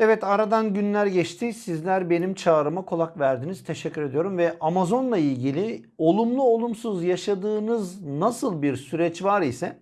Evet aradan günler geçti. Sizler benim çağrıma kulak verdiniz. Teşekkür ediyorum ve Amazon'la ilgili olumlu olumsuz yaşadığınız nasıl bir süreç var ise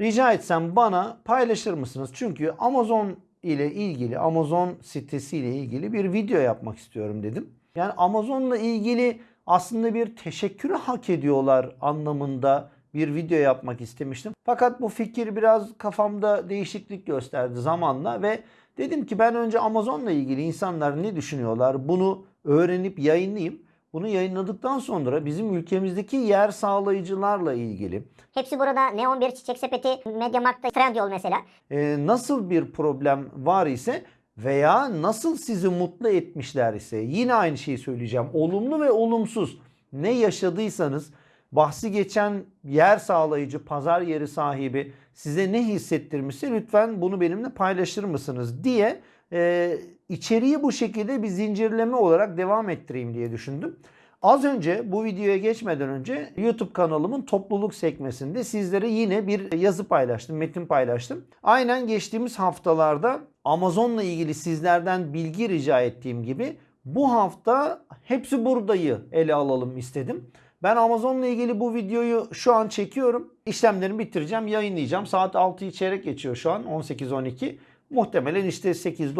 rica etsem bana paylaşır mısınız? Çünkü Amazon ile ilgili, Amazon sitesi ile ilgili bir video yapmak istiyorum dedim. Yani Amazon'la ilgili aslında bir teşekkürü hak ediyorlar anlamında bir video yapmak istemiştim. Fakat bu fikir biraz kafamda değişiklik gösterdi zamanla ve dedim ki ben önce Amazon'la ilgili insanlar ne düşünüyorlar bunu öğrenip yayınlayayım. Bunu yayınladıktan sonra bizim ülkemizdeki yer sağlayıcılarla ilgili Hepsi burada Neon 1, Çiçek Sepeti, Mediamarkt'ta Trendyol mesela. e, nasıl bir problem var ise veya nasıl sizi mutlu etmişler ise yine aynı şeyi söyleyeceğim. Olumlu ve olumsuz ne yaşadıysanız bahsi geçen yer sağlayıcı, pazar yeri sahibi size ne hissettirmişse lütfen bunu benimle paylaşır mısınız diye e, içeriği bu şekilde bir zincirleme olarak devam ettireyim diye düşündüm. Az önce bu videoya geçmeden önce YouTube kanalımın topluluk sekmesinde sizlere yine bir yazı paylaştım, metin paylaştım. Aynen geçtiğimiz haftalarda Amazon'la ilgili sizlerden bilgi rica ettiğim gibi bu hafta hepsi buradayı ele alalım istedim. Ben Amazon'la ilgili bu videoyu şu an çekiyorum. İşlemlerimi bitireceğim, yayınlayacağım. Saat 6'yı çeyrek geçiyor şu an 18-12. Muhtemelen işte 8-9,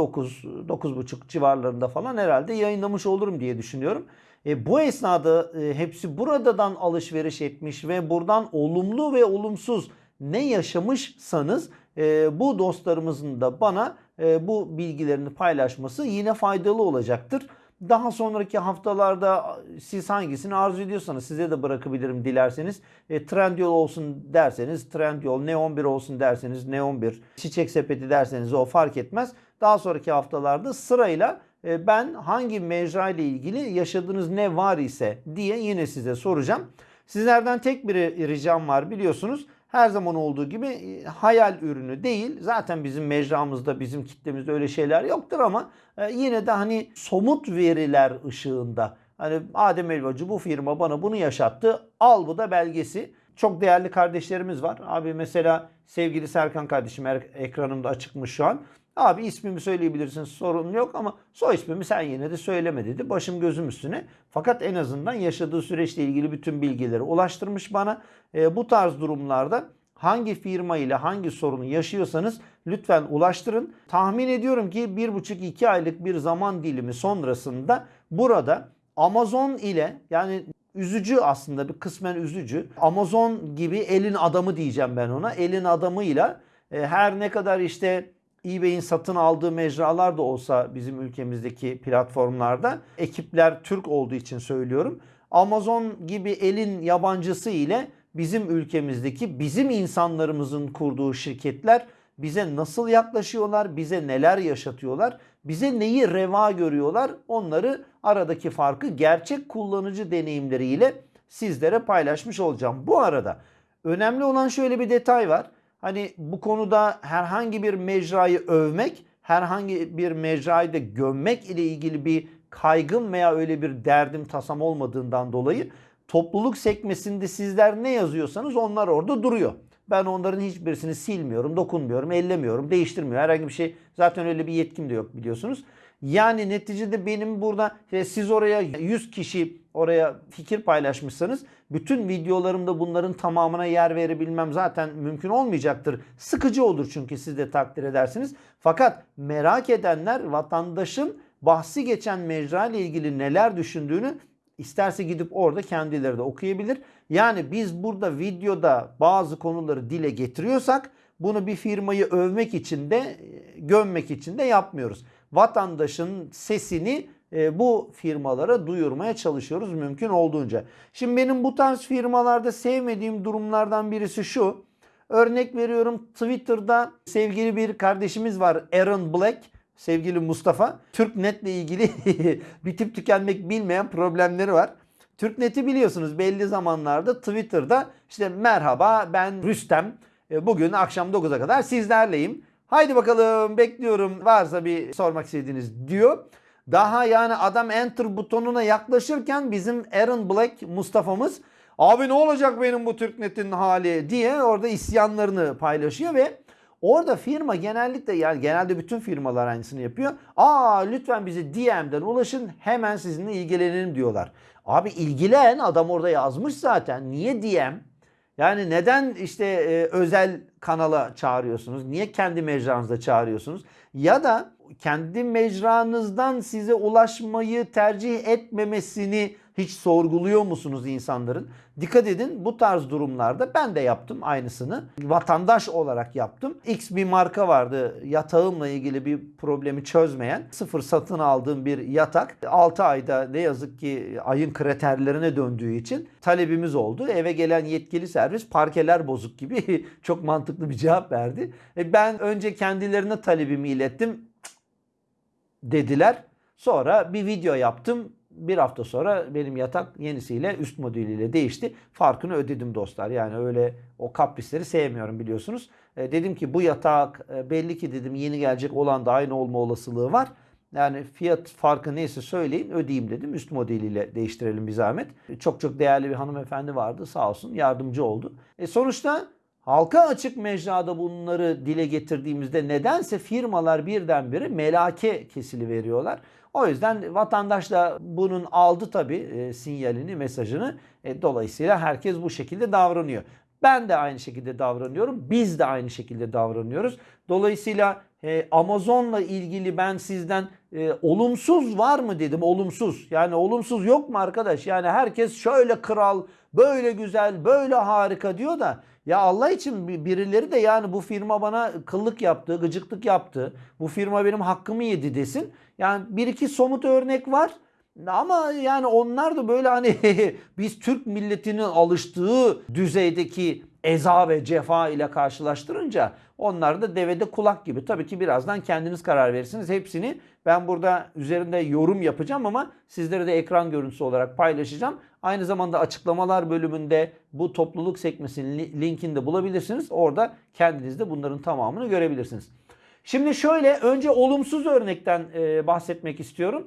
9.30 civarlarında falan herhalde yayınlamış olurum diye düşünüyorum. E, bu esnada e, hepsi buradadan alışveriş etmiş ve buradan olumlu ve olumsuz ne yaşamışsanız e, bu dostlarımızın da bana e, bu bilgilerini paylaşması yine faydalı olacaktır. Daha sonraki haftalarda siz hangisini arzu ediyorsanız size de bırakabilirim dilerseniz. E, Trendyol olsun derseniz Trendyol, Neon 1 olsun derseniz Neon 1, Çiçek Sepeti derseniz o fark etmez. Daha sonraki haftalarda sırayla e, ben hangi mecra ile ilgili yaşadığınız ne var ise diye yine size soracağım. Sizlerden tek bir ricam var biliyorsunuz. Her zaman olduğu gibi e, hayal ürünü değil. Zaten bizim mecramızda, bizim kitlemizde öyle şeyler yoktur ama e, yine de hani somut veriler ışığında. Hani Adem Elbacı bu firma bana bunu yaşattı. Al bu da belgesi. Çok değerli kardeşlerimiz var. Abi mesela sevgili Serkan kardeşim er- ekranımda açıkmış şu an. Abi ismimi söyleyebilirsin sorun yok ama soy ismimi sen yine de söyleme dedi. Başım gözüm üstüne. Fakat en azından yaşadığı süreçle ilgili bütün bilgileri ulaştırmış bana. E, bu tarz durumlarda hangi firma ile hangi sorunu yaşıyorsanız lütfen ulaştırın. Tahmin ediyorum ki 1,5-2 aylık bir zaman dilimi sonrasında burada Amazon ile yani üzücü aslında bir kısmen üzücü. Amazon gibi elin adamı diyeceğim ben ona. Elin adamıyla e, her ne kadar işte eBay'in satın aldığı mecralar da olsa bizim ülkemizdeki platformlarda ekipler Türk olduğu için söylüyorum. Amazon gibi elin yabancısı ile bizim ülkemizdeki bizim insanlarımızın kurduğu şirketler bize nasıl yaklaşıyorlar, bize neler yaşatıyorlar, bize neyi reva görüyorlar onları aradaki farkı gerçek kullanıcı deneyimleriyle sizlere paylaşmış olacağım. Bu arada önemli olan şöyle bir detay var. Hani bu konuda herhangi bir mecrayı övmek, herhangi bir mecrayı da gömmek ile ilgili bir kaygım veya öyle bir derdim tasam olmadığından dolayı topluluk sekmesinde sizler ne yazıyorsanız onlar orada duruyor. Ben onların hiçbirisini silmiyorum, dokunmuyorum, ellemiyorum, değiştirmiyorum. Herhangi bir şey zaten öyle bir yetkim de yok biliyorsunuz. Yani neticede benim burada e, siz oraya 100 kişi oraya fikir paylaşmışsanız bütün videolarımda bunların tamamına yer verebilmem zaten mümkün olmayacaktır. Sıkıcı olur çünkü siz de takdir edersiniz. Fakat merak edenler vatandaşın bahsi geçen mecra ile ilgili neler düşündüğünü isterse gidip orada kendileri de okuyabilir. Yani biz burada videoda bazı konuları dile getiriyorsak bunu bir firmayı övmek için de e, gömmek için de yapmıyoruz. Vatandaşın sesini e, bu firmalara duyurmaya çalışıyoruz mümkün olduğunca. Şimdi benim bu tarz firmalarda sevmediğim durumlardan birisi şu. Örnek veriyorum Twitter'da sevgili bir kardeşimiz var Aaron Black. Sevgili Mustafa. TürkNet'le ilgili bitip tükenmek bilmeyen problemleri var. TürkNet'i biliyorsunuz belli zamanlarda Twitter'da işte merhaba ben Rüstem. E, Bugün akşam 9'a kadar sizlerleyim. Haydi bakalım bekliyorum varsa bir sormak istediğiniz diyor. Daha yani adam enter butonuna yaklaşırken bizim Aaron Black Mustafa'mız abi ne olacak benim bu TürkNet'in hali diye orada isyanlarını paylaşıyor ve Orada firma genellikle yani genelde bütün firmalar aynısını yapıyor. Aa lütfen bize DM'den ulaşın hemen sizinle ilgilenelim diyorlar. Abi ilgilen adam orada yazmış zaten. Niye DM? Yani neden işte e, özel kanala çağırıyorsunuz? Niye kendi mecranızda çağırıyorsunuz? Ya da kendi mecranızdan size ulaşmayı tercih etmemesini hiç sorguluyor musunuz insanların? Dikkat edin bu tarz durumlarda ben de yaptım aynısını. Vatandaş olarak yaptım. X bir marka vardı yatağımla ilgili bir problemi çözmeyen. Sıfır satın aldığım bir yatak. 6 ayda ne yazık ki ayın kriterlerine döndüğü için talebimiz oldu. Eve gelen yetkili servis parkeler bozuk gibi çok mantıklı bir cevap verdi. E ben önce kendilerine talebimi ilettim dediler. Sonra bir video yaptım. Bir hafta sonra benim yatak yenisiyle üst modeliyle değişti. Farkını ödedim dostlar. Yani öyle o kaprisleri sevmiyorum biliyorsunuz. E, dedim ki bu yatak e, belli ki dedim yeni gelecek olan da aynı olma olasılığı var. Yani fiyat farkı neyse söyleyin ödeyeyim dedim. Üst modeliyle değiştirelim bir zahmet. Çok çok değerli bir hanımefendi vardı sağ olsun yardımcı oldu. E sonuçta halka açık mecrada bunları dile getirdiğimizde nedense firmalar birdenbire melake kesili veriyorlar. O yüzden vatandaş da bunun aldı tabii e, sinyalini, mesajını. E, dolayısıyla herkes bu şekilde davranıyor. Ben de aynı şekilde davranıyorum. Biz de aynı şekilde davranıyoruz. Dolayısıyla e, Amazon'la ilgili ben sizden e, olumsuz var mı dedim. Olumsuz. Yani olumsuz yok mu arkadaş? Yani herkes şöyle kral, böyle güzel, böyle harika diyor da ya Allah için bir- birileri de yani bu firma bana kıllık yaptı, gıcıklık yaptı. Bu firma benim hakkımı yedi desin. Yani bir iki somut örnek var. Ama yani onlar da böyle hani biz Türk milletinin alıştığı düzeydeki eza ve cefa ile karşılaştırınca onlar da devede kulak gibi. Tabii ki birazdan kendiniz karar verirsiniz. Hepsini ben burada üzerinde yorum yapacağım ama sizlere de ekran görüntüsü olarak paylaşacağım. Aynı zamanda açıklamalar bölümünde bu topluluk sekmesinin li- linkini de bulabilirsiniz. Orada kendiniz de bunların tamamını görebilirsiniz. Şimdi şöyle önce olumsuz örnekten e, bahsetmek istiyorum.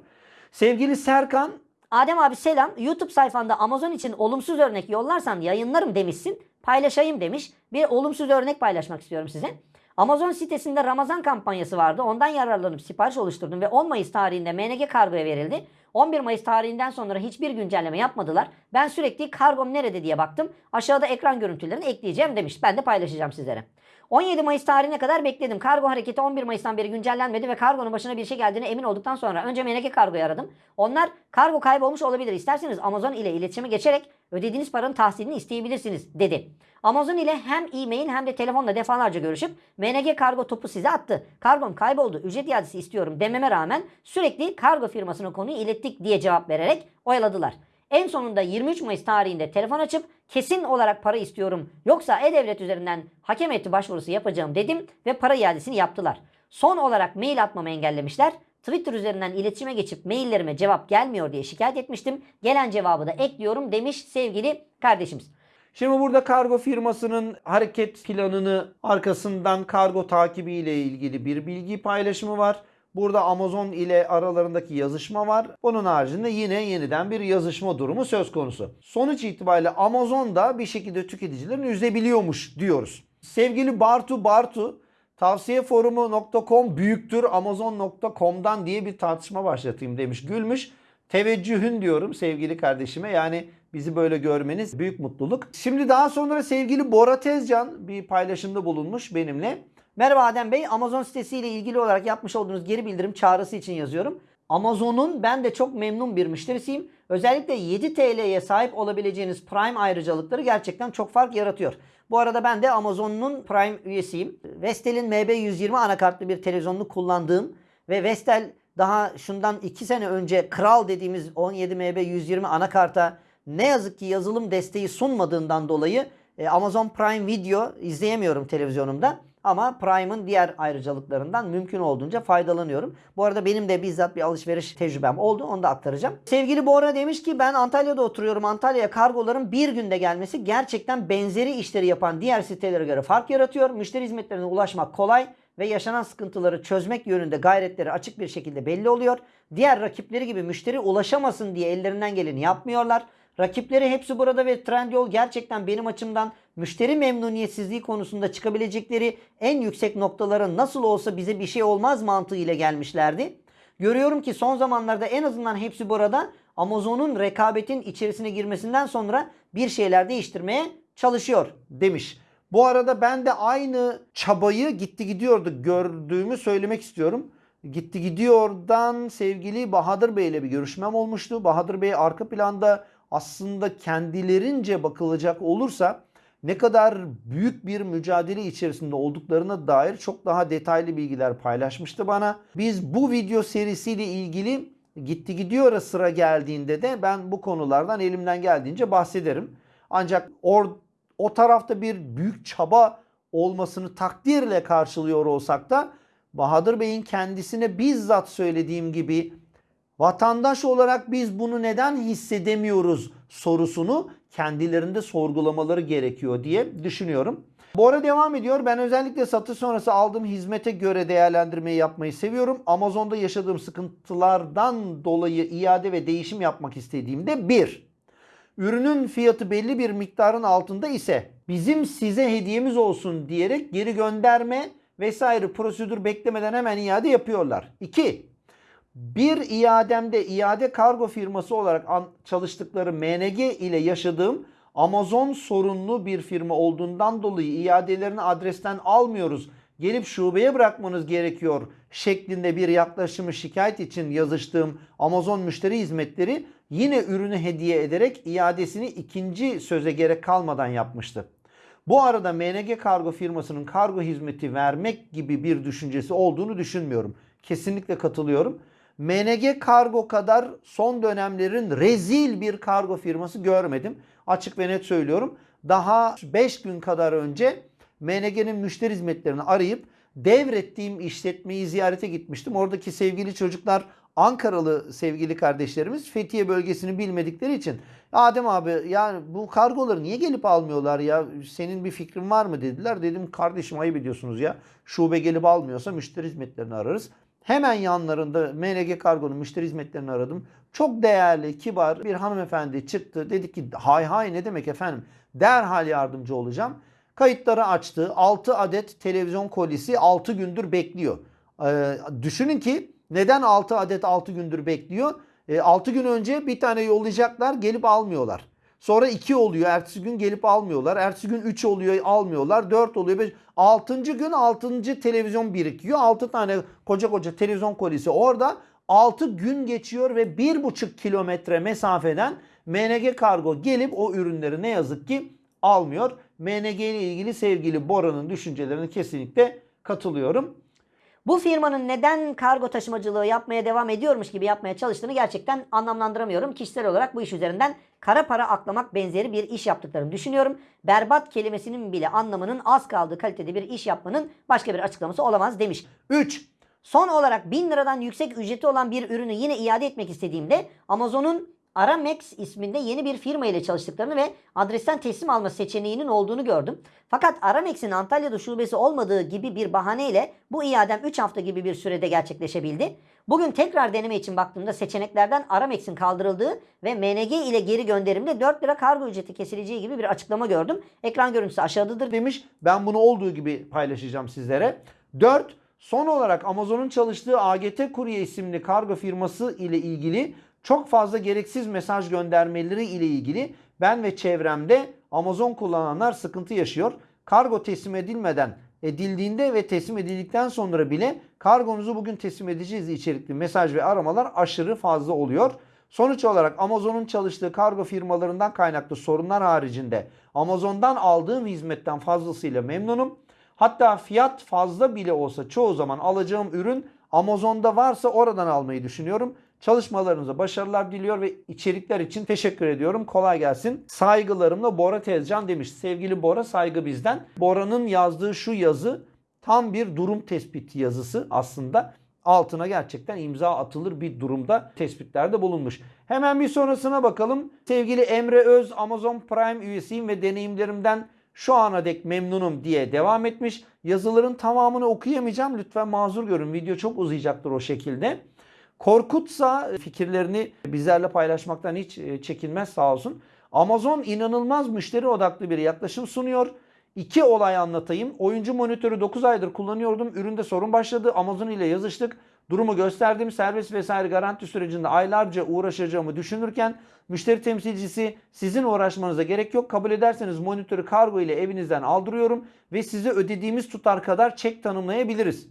Sevgili Serkan Adem abi selam. YouTube sayfanda Amazon için olumsuz örnek yollarsan yayınlarım demişsin. Paylaşayım demiş. Bir olumsuz örnek paylaşmak istiyorum size. Amazon sitesinde Ramazan kampanyası vardı. Ondan yararlanıp sipariş oluşturdum ve 10 Mayıs tarihinde MNG kargoya verildi. 11 Mayıs tarihinden sonra hiçbir güncelleme yapmadılar. Ben sürekli kargom nerede diye baktım. Aşağıda ekran görüntülerini ekleyeceğim demiş. Ben de paylaşacağım sizlere. 17 Mayıs tarihine kadar bekledim. Kargo hareketi 11 Mayıs'tan beri güncellenmedi ve kargonun başına bir şey geldiğine emin olduktan sonra önce MNG kargoyu aradım. Onlar kargo kaybolmuş olabilir. İsterseniz Amazon ile iletişime geçerek ödediğiniz paranın tahsilini isteyebilirsiniz dedi. Amazon ile hem e-mail hem de telefonla defalarca görüşüp MNG kargo topu size attı. Kargom kayboldu. Ücret iadesi istiyorum dememe rağmen sürekli kargo firmasına konuyu ilettik diye cevap vererek oyaladılar. En sonunda 23 Mayıs tarihinde telefon açıp kesin olarak para istiyorum yoksa e-devlet üzerinden hakem heyeti başvurusu yapacağım dedim ve para iadesini yaptılar. Son olarak mail atmamı engellemişler. Twitter üzerinden iletişime geçip maillerime cevap gelmiyor diye şikayet etmiştim. Gelen cevabı da ekliyorum demiş sevgili kardeşimiz. Şimdi burada kargo firmasının hareket planını arkasından kargo takibi ile ilgili bir bilgi paylaşımı var. Burada Amazon ile aralarındaki yazışma var. Onun haricinde yine yeniden bir yazışma durumu söz konusu. Sonuç itibariyle Amazon da bir şekilde tüketicilerini üzebiliyormuş diyoruz. Sevgili Bartu Bartu tavsiyeforumu.com büyüktür amazon.com'dan diye bir tartışma başlatayım demiş. Gülmüş. Teveccühün diyorum sevgili kardeşime. Yani bizi böyle görmeniz büyük mutluluk. Şimdi daha sonra sevgili Bora Tezcan bir paylaşımda bulunmuş benimle. Merhaba Adem Bey. Amazon sitesiyle ilgili olarak yapmış olduğunuz geri bildirim çağrısı için yazıyorum. Amazon'un ben de çok memnun bir müşterisiyim. Özellikle 7 TL'ye sahip olabileceğiniz Prime ayrıcalıkları gerçekten çok fark yaratıyor. Bu arada ben de Amazon'un Prime üyesiyim. Vestel'in MB120 anakartlı bir televizyonunu kullandığım ve Vestel daha şundan 2 sene önce Kral dediğimiz 17 MB120 anakarta ne yazık ki yazılım desteği sunmadığından dolayı e, Amazon Prime Video izleyemiyorum televizyonumda. Ama Prime'ın diğer ayrıcalıklarından mümkün olduğunca faydalanıyorum. Bu arada benim de bizzat bir alışveriş tecrübem oldu. Onu da aktaracağım. Sevgili Bora demiş ki ben Antalya'da oturuyorum. Antalya'ya kargoların bir günde gelmesi gerçekten benzeri işleri yapan diğer sitelere göre fark yaratıyor. Müşteri hizmetlerine ulaşmak kolay ve yaşanan sıkıntıları çözmek yönünde gayretleri açık bir şekilde belli oluyor. Diğer rakipleri gibi müşteri ulaşamasın diye ellerinden geleni yapmıyorlar. Rakipleri hepsi burada ve Trendyol gerçekten benim açımdan müşteri memnuniyetsizliği konusunda çıkabilecekleri en yüksek noktalara nasıl olsa bize bir şey olmaz mantığı ile gelmişlerdi. Görüyorum ki son zamanlarda en azından hepsi burada Amazon'un rekabetin içerisine girmesinden sonra bir şeyler değiştirmeye çalışıyor. demiş. Bu arada ben de aynı çabayı gitti gidiyordu gördüğümü söylemek istiyorum. Gitti gidiyordan sevgili Bahadır Bey ile bir görüşmem olmuştu. Bahadır Bey arka planda aslında kendilerince bakılacak olursa ne kadar büyük bir mücadele içerisinde olduklarına dair çok daha detaylı bilgiler paylaşmıştı bana. Biz bu video serisiyle ilgili gitti gidiyor sıra geldiğinde de ben bu konulardan elimden geldiğince bahsederim. Ancak or, o tarafta bir büyük çaba olmasını takdirle karşılıyor olsak da Bahadır Bey'in kendisine bizzat söylediğim gibi vatandaş olarak biz bunu neden hissedemiyoruz sorusunu kendilerinde sorgulamaları gerekiyor diye düşünüyorum. Bu ara devam ediyor. Ben özellikle satış sonrası aldığım hizmete göre değerlendirmeyi yapmayı seviyorum. Amazon'da yaşadığım sıkıntılardan dolayı iade ve değişim yapmak istediğimde bir, ürünün fiyatı belli bir miktarın altında ise bizim size hediyemiz olsun diyerek geri gönderme vesaire prosedür beklemeden hemen iade yapıyorlar. 2. Bir iademde iade kargo firması olarak çalıştıkları MNG ile yaşadığım Amazon sorunlu bir firma olduğundan dolayı iadelerini adresten almıyoruz. Gelip şubeye bırakmanız gerekiyor şeklinde bir yaklaşımı şikayet için yazıştığım Amazon müşteri hizmetleri yine ürünü hediye ederek iadesini ikinci söze gerek kalmadan yapmıştı. Bu arada MNG kargo firmasının kargo hizmeti vermek gibi bir düşüncesi olduğunu düşünmüyorum. Kesinlikle katılıyorum. MNG Kargo kadar son dönemlerin rezil bir kargo firması görmedim. Açık ve net söylüyorum. Daha 5 gün kadar önce MNG'nin müşteri hizmetlerini arayıp devrettiğim işletmeyi ziyarete gitmiştim. Oradaki sevgili çocuklar Ankaralı sevgili kardeşlerimiz Fethiye bölgesini bilmedikleri için Adem abi yani bu kargoları niye gelip almıyorlar ya senin bir fikrin var mı dediler. Dedim kardeşim ayıp ediyorsunuz ya şube gelip almıyorsa müşteri hizmetlerini ararız. Hemen yanlarında MNG Kargo'nun müşteri hizmetlerini aradım. Çok değerli, kibar bir hanımefendi çıktı. Dedi ki hay hay ne demek efendim derhal yardımcı olacağım. Kayıtları açtı. 6 adet televizyon kolisi 6 gündür bekliyor. Ee, düşünün ki neden 6 adet 6 gündür bekliyor? 6 gün önce bir tane yollayacaklar gelip almıyorlar. Sonra 2 oluyor. Ertesi gün gelip almıyorlar. Ertesi gün 3 oluyor almıyorlar. 4 oluyor. 5. 6. gün 6. televizyon birikiyor. 6 tane koca koca televizyon kolisi orada. 6 gün geçiyor ve 1,5 kilometre mesafeden MNG Kargo gelip o ürünleri ne yazık ki almıyor. MNG ile ilgili sevgili Bora'nın düşüncelerine kesinlikle katılıyorum. Bu firmanın neden kargo taşımacılığı yapmaya devam ediyormuş gibi yapmaya çalıştığını gerçekten anlamlandıramıyorum. Kişisel olarak bu iş üzerinden kara para aklamak benzeri bir iş yaptıklarını düşünüyorum. Berbat kelimesinin bile anlamının az kaldığı kalitede bir iş yapmanın başka bir açıklaması olamaz demiş. 3. Son olarak 1000 liradan yüksek ücreti olan bir ürünü yine iade etmek istediğimde Amazon'un Aramex isminde yeni bir firma ile çalıştıklarını ve adresten teslim alma seçeneğinin olduğunu gördüm. Fakat Aramex'in Antalya'da şubesi olmadığı gibi bir bahaneyle bu iadem 3 hafta gibi bir sürede gerçekleşebildi. Bugün tekrar deneme için baktığımda seçeneklerden Aramex'in kaldırıldığı ve MNG ile geri gönderimde 4 lira kargo ücreti kesileceği gibi bir açıklama gördüm. Ekran görüntüsü aşağıdadır demiş. Ben bunu olduğu gibi paylaşacağım sizlere. 4. Son olarak Amazon'un çalıştığı AGT Kurye isimli kargo firması ile ilgili çok fazla gereksiz mesaj göndermeleri ile ilgili ben ve çevremde Amazon kullananlar sıkıntı yaşıyor. Kargo teslim edilmeden edildiğinde ve teslim edildikten sonra bile kargonuzu bugün teslim edeceğiz içerikli mesaj ve aramalar aşırı fazla oluyor. Sonuç olarak Amazon'un çalıştığı kargo firmalarından kaynaklı sorunlar haricinde Amazon'dan aldığım hizmetten fazlasıyla memnunum. Hatta fiyat fazla bile olsa çoğu zaman alacağım ürün Amazon'da varsa oradan almayı düşünüyorum. Çalışmalarınıza başarılar diliyor ve içerikler için teşekkür ediyorum. Kolay gelsin. Saygılarımla Bora Tezcan demiş. Sevgili Bora saygı bizden. Bora'nın yazdığı şu yazı tam bir durum tespiti yazısı aslında. Altına gerçekten imza atılır bir durumda tespitlerde bulunmuş. Hemen bir sonrasına bakalım. Sevgili Emre Öz Amazon Prime üyesiyim ve deneyimlerimden şu ana dek memnunum diye devam etmiş. Yazıların tamamını okuyamayacağım. Lütfen mazur görün. Video çok uzayacaktır o şekilde. Korkutsa fikirlerini bizlerle paylaşmaktan hiç e, çekinmez sağ olsun. Amazon inanılmaz müşteri odaklı bir yaklaşım sunuyor. İki olay anlatayım. Oyuncu monitörü 9 aydır kullanıyordum. Üründe sorun başladı. Amazon ile yazıştık. Durumu gösterdim. Servis vesaire garanti sürecinde aylarca uğraşacağımı düşünürken müşteri temsilcisi sizin uğraşmanıza gerek yok. Kabul ederseniz monitörü kargo ile evinizden aldırıyorum ve size ödediğimiz tutar kadar çek tanımlayabiliriz.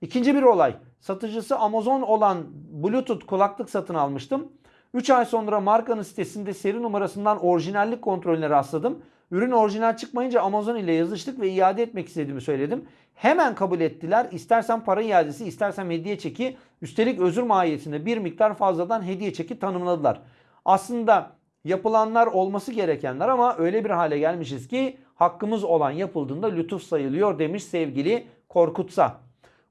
İkinci bir olay. Satıcısı Amazon olan Bluetooth kulaklık satın almıştım. 3 ay sonra markanın sitesinde seri numarasından orijinallik kontrolüne rastladım. Ürün orijinal çıkmayınca Amazon ile yazıştık ve iade etmek istediğimi söyledim. Hemen kabul ettiler. İstersen para iadesi, istersen hediye çeki. Üstelik özür mahiyetinde bir miktar fazladan hediye çeki tanımladılar. Aslında yapılanlar olması gerekenler ama öyle bir hale gelmişiz ki hakkımız olan yapıldığında lütuf sayılıyor demiş sevgili Korkutsa.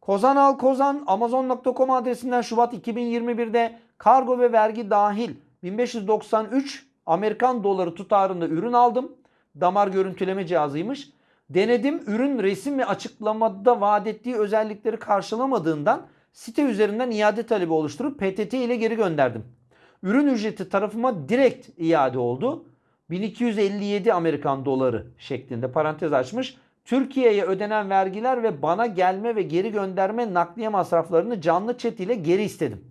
Kozan al Kozan Amazon.com adresinden Şubat 2021'de kargo ve vergi dahil 1593 Amerikan doları tutarında ürün aldım. Damar görüntüleme cihazıymış. Denedim ürün resim ve açıklamada vaat ettiği özellikleri karşılamadığından site üzerinden iade talebi oluşturup PTT ile geri gönderdim. Ürün ücreti tarafıma direkt iade oldu. 1257 Amerikan doları şeklinde parantez açmış. Türkiye'ye ödenen vergiler ve bana gelme ve geri gönderme nakliye masraflarını canlı chat ile geri istedim.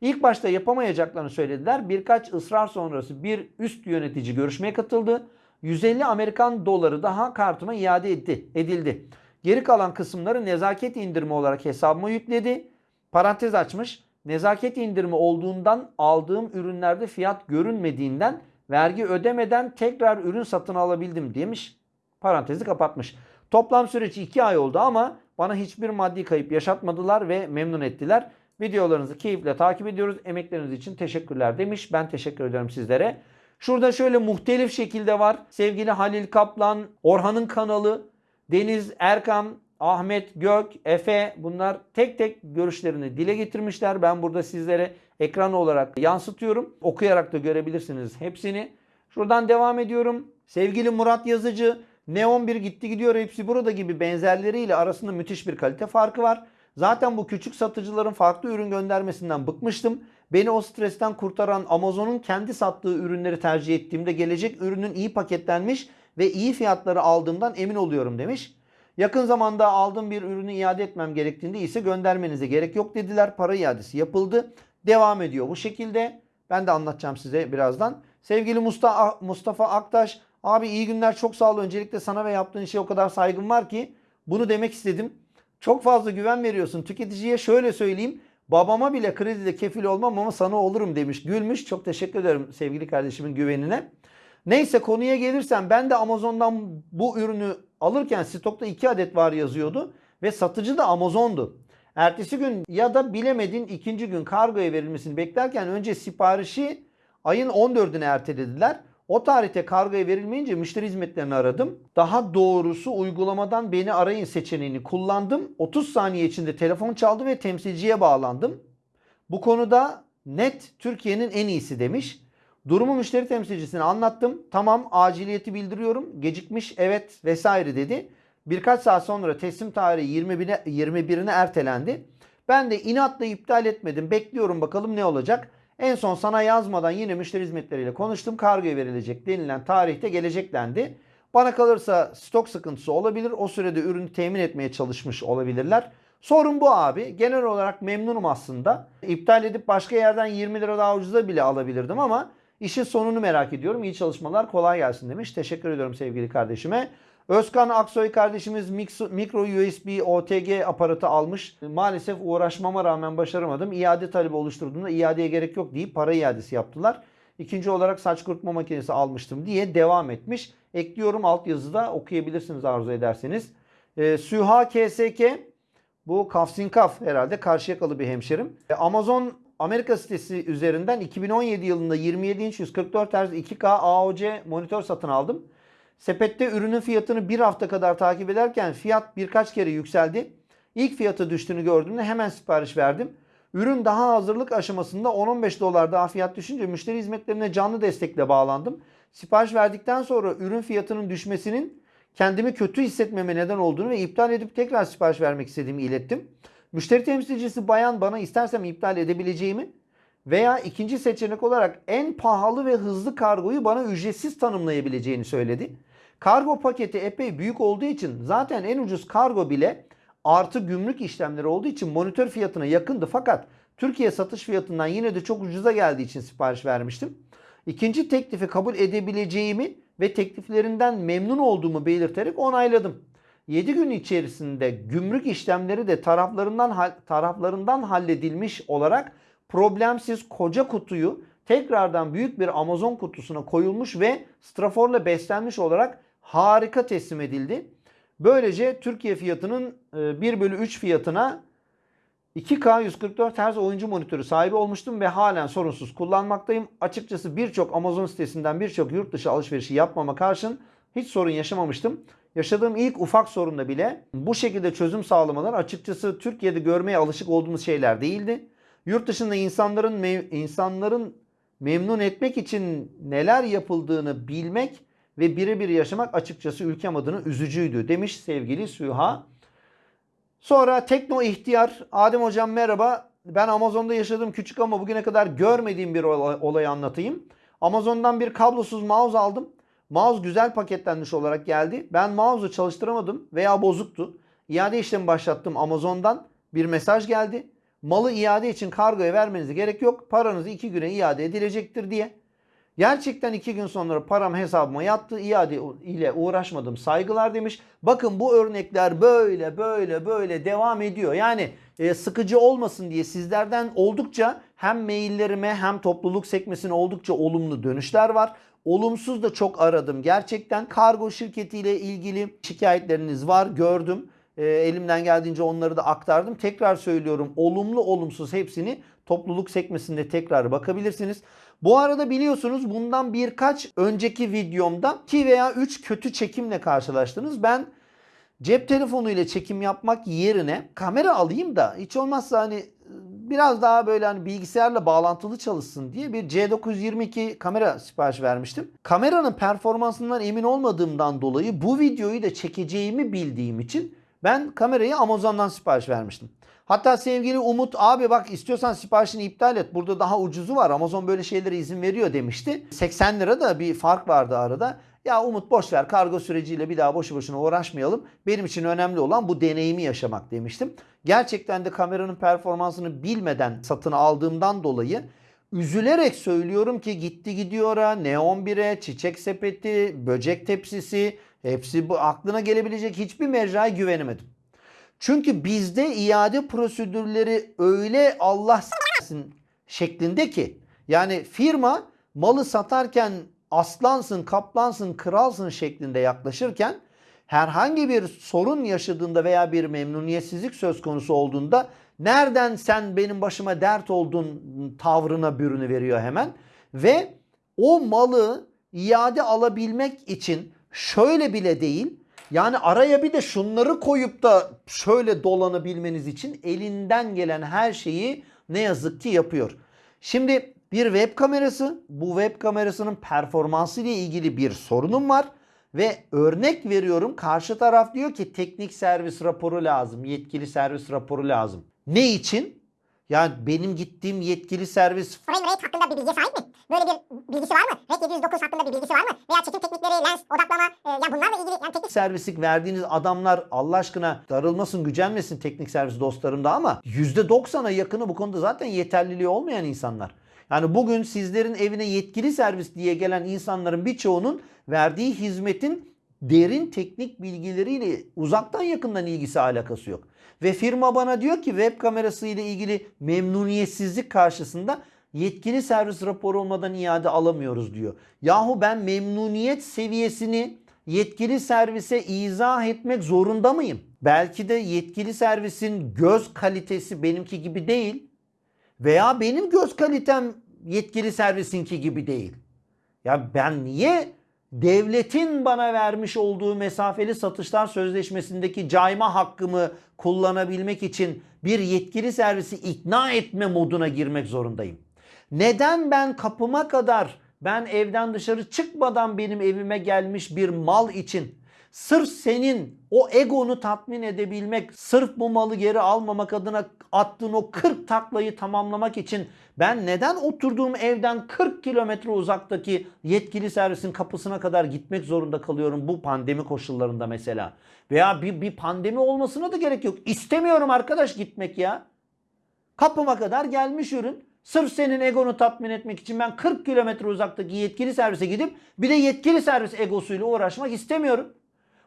İlk başta yapamayacaklarını söylediler. Birkaç ısrar sonrası bir üst yönetici görüşmeye katıldı. 150 Amerikan doları daha kartıma iade etti, edildi. Geri kalan kısımları nezaket indirimi olarak hesabıma yükledi. Parantez açmış. Nezaket indirimi olduğundan aldığım ürünlerde fiyat görünmediğinden vergi ödemeden tekrar ürün satın alabildim demiş. Parantezi kapatmış. Toplam süreci 2 ay oldu ama bana hiçbir maddi kayıp yaşatmadılar ve memnun ettiler. Videolarınızı keyifle takip ediyoruz. Emekleriniz için teşekkürler demiş. Ben teşekkür ederim sizlere. Şurada şöyle muhtelif şekilde var. Sevgili Halil Kaplan, Orhan'ın kanalı, Deniz Erkam, Ahmet Gök, Efe bunlar tek tek görüşlerini dile getirmişler. Ben burada sizlere ekran olarak yansıtıyorum. Okuyarak da görebilirsiniz hepsini. Şuradan devam ediyorum. Sevgili Murat Yazıcı, Neon 1 gitti gidiyor hepsi burada gibi benzerleriyle arasında müthiş bir kalite farkı var. Zaten bu küçük satıcıların farklı ürün göndermesinden bıkmıştım. Beni o stresten kurtaran Amazon'un kendi sattığı ürünleri tercih ettiğimde gelecek ürünün iyi paketlenmiş ve iyi fiyatları aldığımdan emin oluyorum demiş. Yakın zamanda aldığım bir ürünü iade etmem gerektiğinde ise göndermenize gerek yok dediler. Para iadesi yapıldı. Devam ediyor bu şekilde. Ben de anlatacağım size birazdan. Sevgili Mustafa, Aktaş, abi iyi günler çok sağ ol. Öncelikle sana ve yaptığın işe o kadar saygım var ki bunu demek istedim. Çok fazla güven veriyorsun. Tüketiciye şöyle söyleyeyim. Babama bile kredide kefil olmam ama sana olurum demiş. Gülmüş. Çok teşekkür ederim sevgili kardeşimin güvenine. Neyse konuya gelirsem ben de Amazon'dan bu ürünü alırken stokta 2 adet var yazıyordu. Ve satıcı da Amazon'du. Ertesi gün ya da bilemedin ikinci gün kargoya verilmesini beklerken önce siparişi ayın 14'üne ertelediler. O tarihte kargoya verilmeyince müşteri hizmetlerini aradım. Daha doğrusu uygulamadan beni arayın seçeneğini kullandım. 30 saniye içinde telefon çaldı ve temsilciye bağlandım. Bu konuda net Türkiye'nin en iyisi demiş. Durumu müşteri temsilcisine anlattım. Tamam aciliyeti bildiriyorum. Gecikmiş evet vesaire dedi. Birkaç saat sonra teslim tarihi 21'ine 21'ine ertelendi. Ben de inatla iptal etmedim. Bekliyorum bakalım ne olacak. En son sana yazmadan yine müşteri hizmetleriyle konuştum. Kargoya verilecek denilen tarihte geleceklendi. Bana kalırsa stok sıkıntısı olabilir. O sürede ürünü temin etmeye çalışmış olabilirler. Sorun bu abi. Genel olarak memnunum aslında. İptal edip başka yerden 20 lira daha ucuza bile alabilirdim ama işin sonunu merak ediyorum. İyi çalışmalar kolay gelsin demiş. Teşekkür ediyorum sevgili kardeşime. Özkan Aksoy kardeşimiz mikro USB OTG aparatı almış. Maalesef uğraşmama rağmen başaramadım. İade talebi oluşturduğumda iadeye gerek yok deyip para iadesi yaptılar. İkinci olarak saç kurutma makinesi almıştım diye devam etmiş. Ekliyorum altyazıda okuyabilirsiniz arzu ederseniz. Ee, Süha KSK bu Kafsin Kaf herhalde Karşıyakalı bir hemşerim. Ee, Amazon Amerika sitesi üzerinden 2017 yılında 27 inç 144 Hz 2K AOC monitör satın aldım. Sepette ürünün fiyatını bir hafta kadar takip ederken fiyat birkaç kere yükseldi. İlk fiyatı düştüğünü gördüğümde hemen sipariş verdim. Ürün daha hazırlık aşamasında 10-15 dolar daha fiyat düşünce müşteri hizmetlerine canlı destekle bağlandım. Sipariş verdikten sonra ürün fiyatının düşmesinin kendimi kötü hissetmeme neden olduğunu ve iptal edip tekrar sipariş vermek istediğimi ilettim. Müşteri temsilcisi bayan bana istersem iptal edebileceğimi Veya ikinci seçenek olarak en pahalı ve hızlı kargoyu bana ücretsiz tanımlayabileceğini söyledi. Kargo paketi epey büyük olduğu için zaten en ucuz kargo bile artı gümrük işlemleri olduğu için monitör fiyatına yakındı. Fakat Türkiye satış fiyatından yine de çok ucuza geldiği için sipariş vermiştim. İkinci teklifi kabul edebileceğimi ve tekliflerinden memnun olduğumu belirterek onayladım. 7 gün içerisinde gümrük işlemleri de taraflarından taraflarından halledilmiş olarak problemsiz koca kutuyu tekrardan büyük bir Amazon kutusuna koyulmuş ve straforla beslenmiş olarak harika teslim edildi. Böylece Türkiye fiyatının e, 1 bölü 3 fiyatına 2K 144 Hz oyuncu monitörü sahibi olmuştum ve halen sorunsuz kullanmaktayım. Açıkçası birçok Amazon sitesinden birçok yurt dışı alışverişi yapmama karşın hiç sorun yaşamamıştım. Yaşadığım ilk ufak sorunda bile bu şekilde çözüm sağlamalar açıkçası Türkiye'de görmeye alışık olduğumuz şeyler değildi. Yurt dışında insanların mev- insanların memnun etmek için neler yapıldığını bilmek ve birebir yaşamak açıkçası ülkem adına üzücüydü demiş sevgili Süha. Sonra Tekno İhtiyar. Adem Hocam merhaba. Ben Amazon'da yaşadığım küçük ama bugüne kadar görmediğim bir olay- olayı anlatayım. Amazon'dan bir kablosuz mouse aldım. Mouse güzel paketlenmiş olarak geldi. Ben mouse'u çalıştıramadım veya bozuktu. İade işlemi başlattım Amazon'dan. Bir mesaj geldi. Malı iade için kargoya vermenize gerek yok. Paranız iki güne iade edilecektir diye. Gerçekten iki gün sonra param hesabıma yattı. İade ile uğraşmadım. Saygılar demiş. Bakın bu örnekler böyle böyle böyle devam ediyor. Yani e, sıkıcı olmasın diye sizlerden oldukça hem maillerime hem topluluk sekmesine oldukça olumlu dönüşler var. Olumsuz da çok aradım. Gerçekten kargo şirketiyle ilgili şikayetleriniz var gördüm. E, elimden geldiğince onları da aktardım. Tekrar söylüyorum olumlu olumsuz hepsini topluluk sekmesinde tekrar bakabilirsiniz. Bu arada biliyorsunuz bundan birkaç önceki videomda 2 veya 3 kötü çekimle karşılaştınız. Ben cep telefonu ile çekim yapmak yerine kamera alayım da hiç olmazsa hani biraz daha böyle hani bilgisayarla bağlantılı çalışsın diye bir C922 kamera sipariş vermiştim. Kameranın performansından emin olmadığımdan dolayı bu videoyu da çekeceğimi bildiğim için ben kamerayı Amazon'dan sipariş vermiştim. Hatta sevgili Umut abi bak istiyorsan siparişini iptal et. Burada daha ucuzu var. Amazon böyle şeylere izin veriyor demişti. 80 lira da bir fark vardı arada. Ya Umut boş ver kargo süreciyle bir daha boşu boşuna uğraşmayalım. Benim için önemli olan bu deneyimi yaşamak demiştim. Gerçekten de kameranın performansını bilmeden satın aldığımdan dolayı üzülerek söylüyorum ki gitti gidiyor'a, Neon 1'e, çiçek sepeti, böcek tepsisi hepsi bu aklına gelebilecek hiçbir mecraya güvenemedim. Çünkü bizde iade prosedürleri öyle Allah s**sin şeklinde ki yani firma malı satarken aslansın, kaplansın, kralsın şeklinde yaklaşırken herhangi bir sorun yaşadığında veya bir memnuniyetsizlik söz konusu olduğunda nereden sen benim başıma dert oldun tavrına bürünü veriyor hemen ve o malı iade alabilmek için şöyle bile değil yani araya bir de şunları koyup da şöyle dolanabilmeniz için elinden gelen her şeyi ne yazık ki yapıyor. Şimdi bir web kamerası, bu web kamerasının performansı ile ilgili bir sorunum var ve örnek veriyorum karşı taraf diyor ki teknik servis raporu lazım, yetkili servis raporu lazım. Ne için? Yani benim gittiğim yetkili servis Frame rate hakkında bir bilgiye sahip mi? Böyle bir bilgisi var mı? RED 709 hakkında bir bilgisi var mı? Veya çekim teknikleri, lens, odaklama, e, ya bunlarla ilgili yani teknik servislik verdiğiniz adamlar Allah aşkına darılmasın gücenmesin teknik servis dostlarım da ama %90'a yakını bu konuda zaten yeterliliği olmayan insanlar. Yani bugün sizlerin evine yetkili servis diye gelen insanların birçoğunun verdiği hizmetin derin teknik bilgileriyle uzaktan yakından ilgisi alakası yok. Ve firma bana diyor ki web kamerası ile ilgili memnuniyetsizlik karşısında yetkili servis raporu olmadan iade alamıyoruz diyor. Yahu ben memnuniyet seviyesini yetkili servise izah etmek zorunda mıyım? Belki de yetkili servisin göz kalitesi benimki gibi değil veya benim göz kalitem yetkili servisinki gibi değil. Ya ben niye devletin bana vermiş olduğu mesafeli satışlar sözleşmesindeki cayma hakkımı kullanabilmek için bir yetkili servisi ikna etme moduna girmek zorundayım? Neden ben kapıma kadar ben evden dışarı çıkmadan benim evime gelmiş bir mal için Sırf senin o egonu tatmin edebilmek, sırf bu malı geri almamak adına attığın o 40 taklayı tamamlamak için ben neden oturduğum evden 40 kilometre uzaktaki yetkili servisin kapısına kadar gitmek zorunda kalıyorum bu pandemi koşullarında mesela? Veya bir, bir pandemi olmasına da gerek yok. İstemiyorum arkadaş gitmek ya. Kapıma kadar gelmiş ürün. Sırf senin egonu tatmin etmek için ben 40 kilometre uzaktaki yetkili servise gidip bir de yetkili servis egosuyla uğraşmak istemiyorum.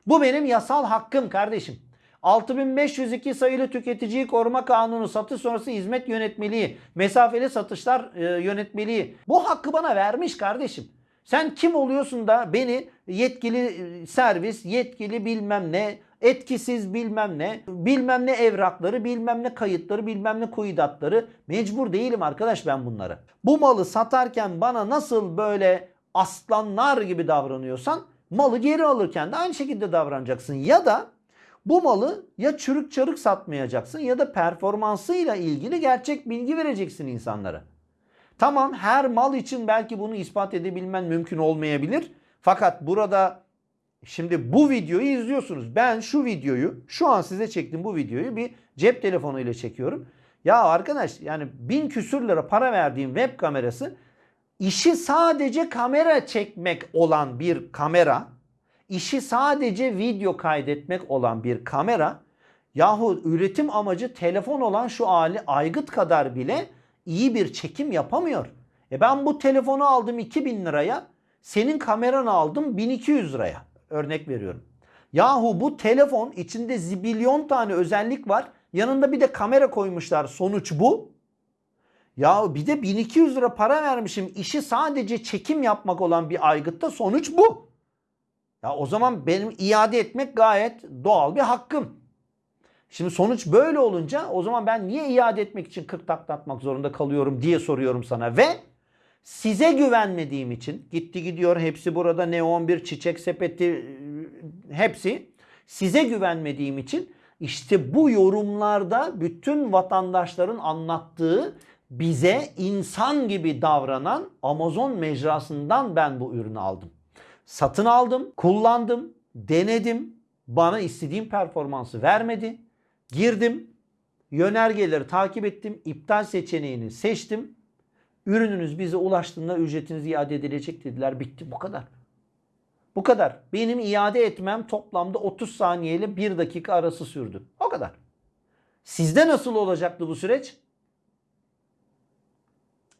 Bu benim yasal hakkım kardeşim. 6502 sayılı Tüketiciyi Koruma Kanunu, satış sonrası hizmet yönetmeliği, mesafeli satışlar e, yönetmeliği. Bu hakkı bana vermiş kardeşim. Sen kim oluyorsun da beni yetkili e, servis, yetkili bilmem ne, etkisiz bilmem ne, bilmem ne evrakları, bilmem ne kayıtları, bilmem ne kuyudatları mecbur değilim arkadaş ben bunları. Bu malı satarken bana nasıl böyle aslanlar gibi davranıyorsan malı geri alırken de aynı şekilde davranacaksın. Ya da bu malı ya çürük çarık satmayacaksın ya da performansıyla ilgili gerçek bilgi vereceksin insanlara. Tamam her mal için belki bunu ispat edebilmen mümkün olmayabilir. Fakat burada şimdi bu videoyu izliyorsunuz. Ben şu videoyu şu an size çektiğim bu videoyu bir cep telefonuyla çekiyorum. Ya arkadaş yani bin küsür lira para verdiğim web kamerası işi sadece kamera çekmek olan bir kamera, işi sadece video kaydetmek olan bir kamera yahu üretim amacı telefon olan şu hali aygıt kadar bile iyi bir çekim yapamıyor. E ben bu telefonu aldım 2000 liraya, senin kameranı aldım 1200 liraya. Örnek veriyorum. Yahu bu telefon içinde zibilyon tane özellik var. Yanında bir de kamera koymuşlar. Sonuç bu. Ya bir de 1200 lira para vermişim. İşi sadece çekim yapmak olan bir aygıtta sonuç bu. Ya o zaman benim iade etmek gayet doğal bir hakkım. Şimdi sonuç böyle olunca o zaman ben niye iade etmek için 40 takla zorunda kalıyorum diye soruyorum sana ve size güvenmediğim için gitti gidiyor hepsi burada neon bir çiçek sepeti hepsi size güvenmediğim için işte bu yorumlarda bütün vatandaşların anlattığı bize insan gibi davranan Amazon mecrasından ben bu ürünü aldım. Satın aldım, kullandım, denedim. Bana istediğim performansı vermedi. Girdim, yönergeleri takip ettim, iptal seçeneğini seçtim. Ürününüz bize ulaştığında ücretiniz iade edilecek dediler. Bitti bu kadar. Bu kadar. Benim iade etmem toplamda 30 saniye ile 1 dakika arası sürdü. O kadar. Sizde nasıl olacaktı bu süreç?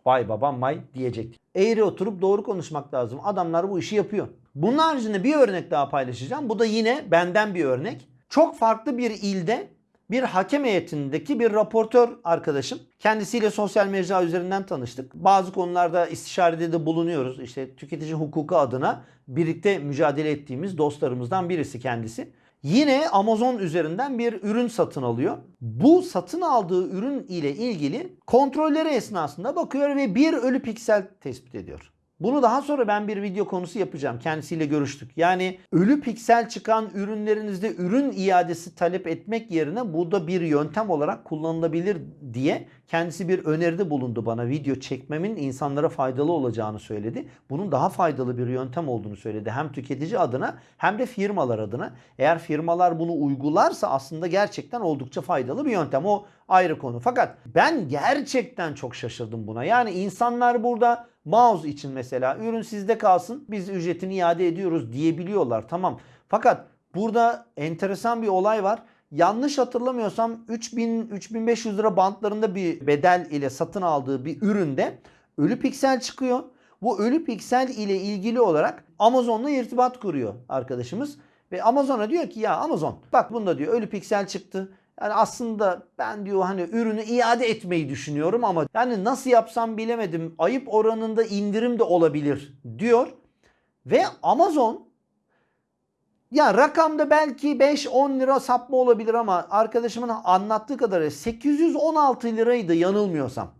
Vay babam vay diyecektik. Eğri oturup doğru konuşmak lazım. Adamlar bu işi yapıyor. Bunun haricinde bir örnek daha paylaşacağım. Bu da yine benden bir örnek. Çok farklı bir ilde bir hakem heyetindeki bir raportör arkadaşım. Kendisiyle sosyal mecra üzerinden tanıştık. Bazı konularda istişarede de bulunuyoruz. İşte tüketici hukuku adına birlikte mücadele ettiğimiz dostlarımızdan birisi kendisi. Yine Amazon üzerinden bir ürün satın alıyor. Bu satın aldığı ürün ile ilgili kontrolleri esnasında bakıyor ve bir ölü piksel tespit ediyor. Bunu daha sonra ben bir video konusu yapacağım. Kendisiyle görüştük. Yani ölü piksel çıkan ürünlerinizde ürün iadesi talep etmek yerine bu da bir yöntem olarak kullanılabilir diye kendisi bir öneride bulundu bana. Video çekmemin insanlara faydalı olacağını söyledi. Bunun daha faydalı bir yöntem olduğunu söyledi. Hem tüketici adına hem de firmalar adına. Eğer firmalar bunu uygularsa aslında gerçekten oldukça faydalı bir yöntem. O ayrı konu. Fakat ben gerçekten çok şaşırdım buna. Yani insanlar burada mouse için mesela ürün sizde kalsın biz ücretini iade ediyoruz diyebiliyorlar. Tamam. Fakat burada enteresan bir olay var. Yanlış hatırlamıyorsam 3000 3500 lira bantlarında bir bedel ile satın aldığı bir üründe ölü piksel çıkıyor. Bu ölü piksel ile ilgili olarak Amazon'la irtibat kuruyor arkadaşımız. Ve Amazon'a diyor ki ya Amazon bak bunda diyor ölü piksel çıktı. Yani aslında ben diyor hani ürünü iade etmeyi düşünüyorum ama yani nasıl yapsam bilemedim. Ayıp oranında indirim de olabilir diyor. Ve Amazon ya rakamda belki 5-10 lira sapma olabilir ama arkadaşımın anlattığı kadarıyla 816 liraydı yanılmıyorsam.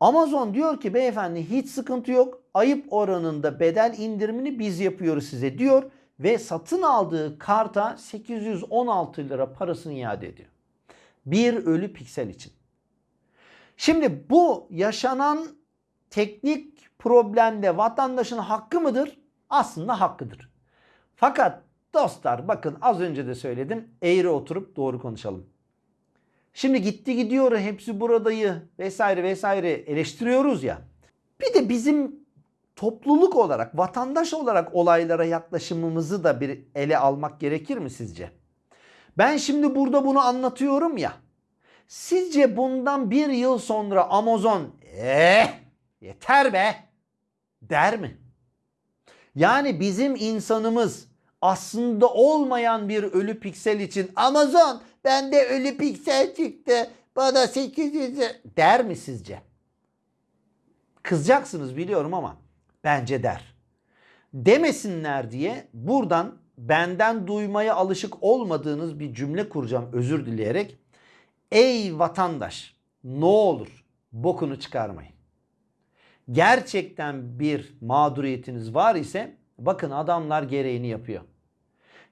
Amazon diyor ki beyefendi hiç sıkıntı yok. Ayıp oranında bedel indirimini biz yapıyoruz size diyor ve satın aldığı karta 816 lira parasını iade ediyor. Bir ölü piksel için. Şimdi bu yaşanan teknik problemde vatandaşın hakkı mıdır? Aslında hakkıdır. Fakat Dostlar bakın az önce de söyledim. Eğri oturup doğru konuşalım. Şimdi gitti gidiyor hepsi buradayı vesaire vesaire eleştiriyoruz ya. Bir de bizim topluluk olarak, vatandaş olarak olaylara yaklaşımımızı da bir ele almak gerekir mi sizce? Ben şimdi burada bunu anlatıyorum ya. Sizce bundan bir yıl sonra Amazon eh yeter be der mi? Yani bizim insanımız aslında olmayan bir ölü piksel için Amazon bende ölü piksel çıktı bana 800 der mi sizce? Kızacaksınız biliyorum ama bence der. Demesinler diye buradan benden duymaya alışık olmadığınız bir cümle kuracağım özür dileyerek. Ey vatandaş ne olur bokunu çıkarmayın. Gerçekten bir mağduriyetiniz var ise bakın adamlar gereğini yapıyor.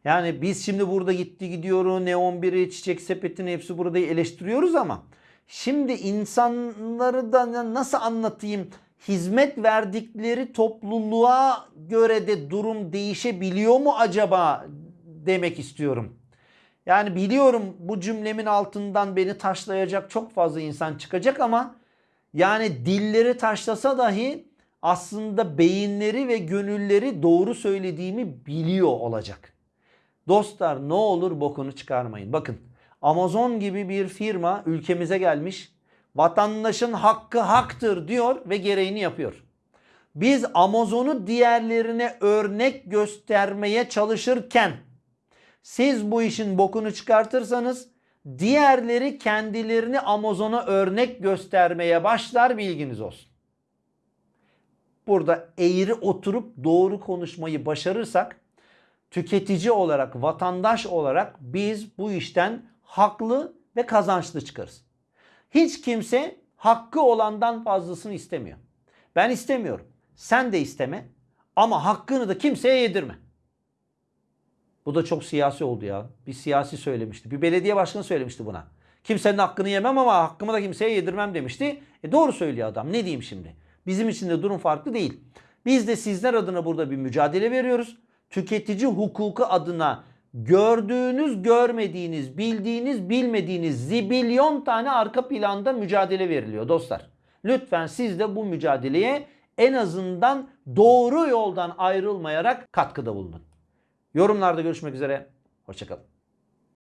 Yani biz şimdi burada gitti gidiyoruz Neon 1'i çiçek sepetini hepsi burada eleştiriyoruz ama şimdi insanları da nasıl anlatayım hizmet verdikleri topluluğa göre de durum değişebiliyor mu acaba demek istiyorum. Yani biliyorum bu cümlemin altından beni taşlayacak çok fazla insan çıkacak ama yani dilleri taşlasa dahi aslında beyinleri ve gönülleri doğru söylediğimi biliyor olacak. Dostlar ne olur bokunu çıkarmayın. Bakın Amazon gibi bir firma ülkemize gelmiş. Vatandaşın hakkı haktır diyor ve gereğini yapıyor. Biz Amazon'u diğerlerine örnek göstermeye çalışırken siz bu işin bokunu çıkartırsanız diğerleri kendilerini Amazon'a örnek göstermeye başlar bilginiz olsun. Burada eğri oturup doğru konuşmayı başarırsak tüketici olarak, vatandaş olarak biz bu işten haklı ve kazançlı çıkarız. Hiç kimse hakkı olandan fazlasını istemiyor. Ben istemiyorum. Sen de isteme ama hakkını da kimseye yedirme. Bu da çok siyasi oldu ya. Bir siyasi söylemişti. Bir belediye başkanı söylemişti buna. Kimsenin hakkını yemem ama hakkımı da kimseye yedirmem demişti. E doğru söylüyor adam. Ne diyeyim şimdi? Bizim için de durum farklı değil. Biz de sizler adına burada bir mücadele veriyoruz. Tüketici hukuku adına gördüğünüz, görmediğiniz, bildiğiniz, bilmediğiniz zibilyon tane arka planda mücadele veriliyor dostlar. Lütfen siz de bu mücadeleye en azından doğru yoldan ayrılmayarak katkıda bulunun. Yorumlarda görüşmek üzere. Hoşçakalın.